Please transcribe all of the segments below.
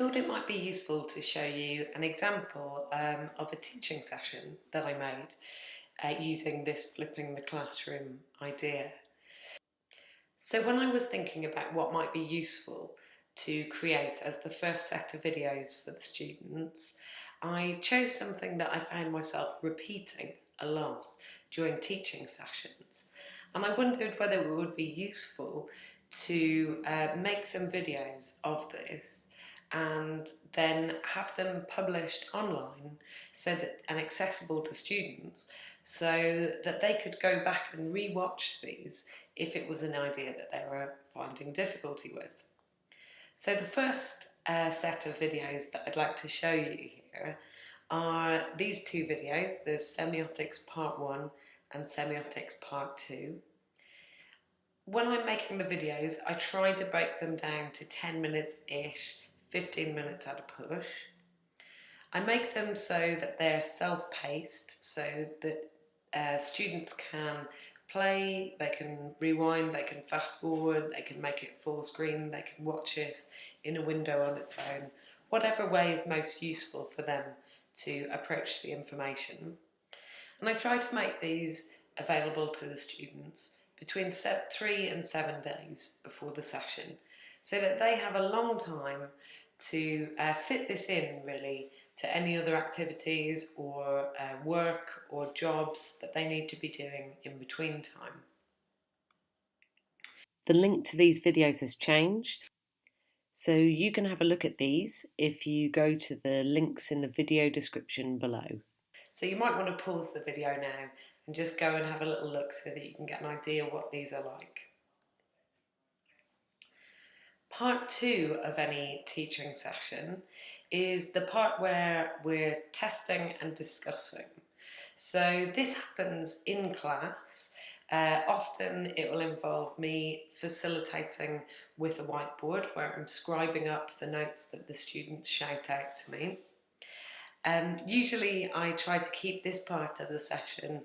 thought it might be useful to show you an example um, of a teaching session that I made uh, using this flipping the classroom idea. So when I was thinking about what might be useful to create as the first set of videos for the students, I chose something that I found myself repeating a lot during teaching sessions. And I wondered whether it would be useful to uh, make some videos of this and then have them published online so that and accessible to students so that they could go back and re-watch these if it was an idea that they were finding difficulty with. So the first uh, set of videos that I'd like to show you here are these two videos, the semiotics part 1 and semiotics part 2. When I'm making the videos I try to break them down to 10 minutes-ish, 15 minutes at a push. I make them so that they're self-paced so that uh, students can play, they can rewind, they can fast forward, they can make it full screen, they can watch it in a window on its own, whatever way is most useful for them to approach the information. And I try to make these available to the students between three and seven days before the session so that they have a long time to uh, fit this in really to any other activities or uh, work or jobs that they need to be doing in between time. The link to these videos has changed. So you can have a look at these if you go to the links in the video description below. So you might want to pause the video now and just go and have a little look so that you can get an idea what these are like. Part two of any teaching session is the part where we're testing and discussing. So this happens in class. Uh, often it will involve me facilitating with a whiteboard where I'm scribing up the notes that the students shout out to me. Um, usually I try to keep this part of the session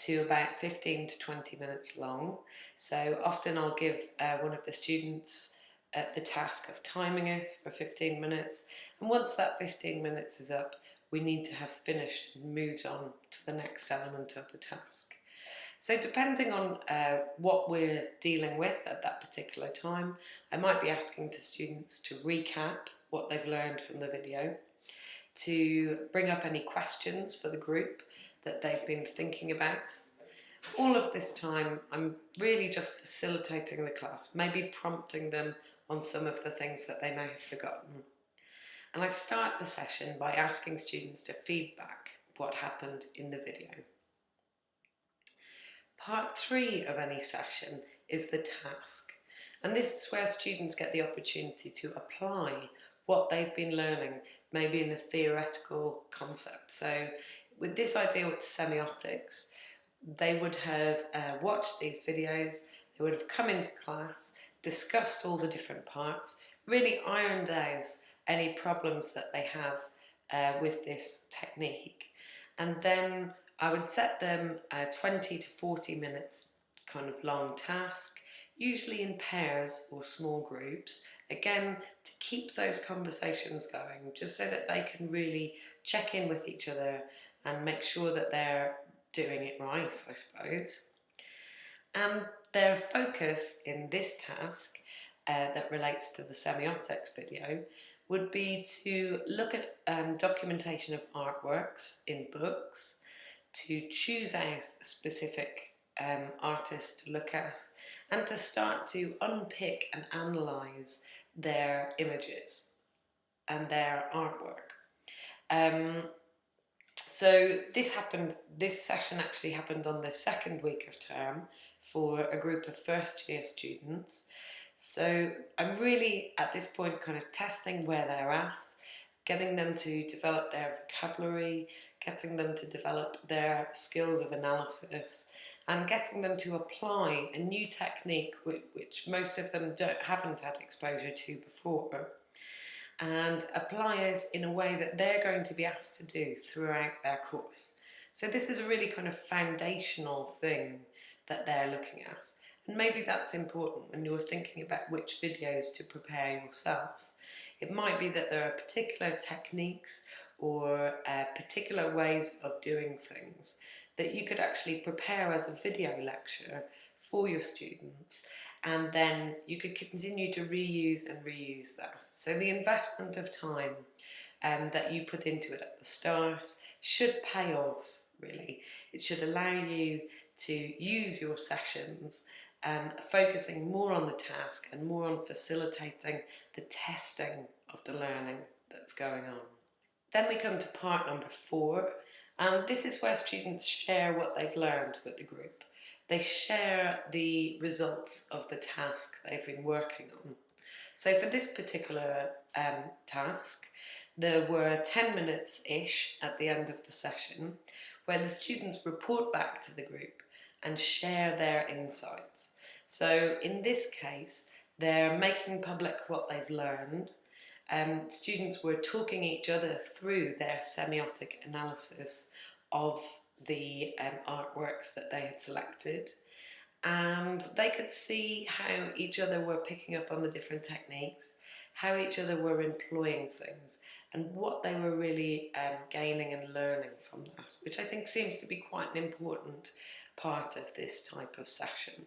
to about 15 to 20 minutes long. So often I'll give uh, one of the students at the task of timing it for 15 minutes and once that 15 minutes is up we need to have finished and moved on to the next element of the task. So depending on uh, what we're dealing with at that particular time, I might be asking to students to recap what they've learned from the video, to bring up any questions for the group that they've been thinking about, all of this time I'm really just facilitating the class, maybe prompting them on some of the things that they may have forgotten. And I start the session by asking students to feedback what happened in the video. Part three of any session is the task. And this is where students get the opportunity to apply what they've been learning, maybe in a theoretical concept. So with this idea with semiotics, they would have uh, watched these videos, they would have come into class, discussed all the different parts, really ironed out any problems that they have uh, with this technique. And then I would set them a 20 to 40 minutes kind of long task, usually in pairs or small groups, again to keep those conversations going, just so that they can really check in with each other and make sure that they're doing it right, I suppose. And their focus in this task uh, that relates to the semiotics video would be to look at um, documentation of artworks in books, to choose out specific um, artist to look at, and to start to unpick and analyse their images and their artwork. Um, so this happened, this session actually happened on the second week of term for a group of first year students. So I'm really at this point kind of testing where they're at, getting them to develop their vocabulary, getting them to develop their skills of analysis and getting them to apply a new technique which most of them don't, haven't had exposure to before and apply it in a way that they're going to be asked to do throughout their course. So this is a really kind of foundational thing that they're looking at. And maybe that's important when you're thinking about which videos to prepare yourself, It might be that there are particular techniques or uh, particular ways of doing things that you could actually prepare as a video lecture for your students and then you could continue to reuse and reuse that. So the investment of time um, that you put into it at the start should pay off really. It should allow you to use your sessions um, focusing more on the task and more on facilitating the testing of the learning that's going on. Then we come to part number four and this is where students share what they've learned with the group. They share the results of the task they've been working on. So for this particular um, task, there were 10 minutes-ish at the end of the session where the students report back to the group and share their insights. So in this case, they're making public what they've learned. Um, students were talking each other through their semiotic analysis of the um, artworks that they had selected and they could see how each other were picking up on the different techniques, how each other were employing things and what they were really um, gaining and learning from that, which I think seems to be quite an important part of this type of session.